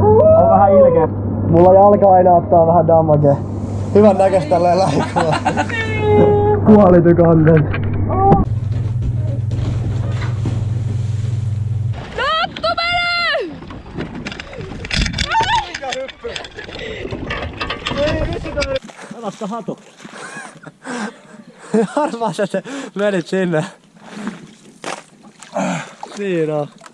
On vähän ilkeä. Mulla jalka aina ottaa vähän damage. Hyvän näköistä tälleen lähikuva. Quality content. Pelastaa hatu. Harmaa sä se menit sinne. Siinä on.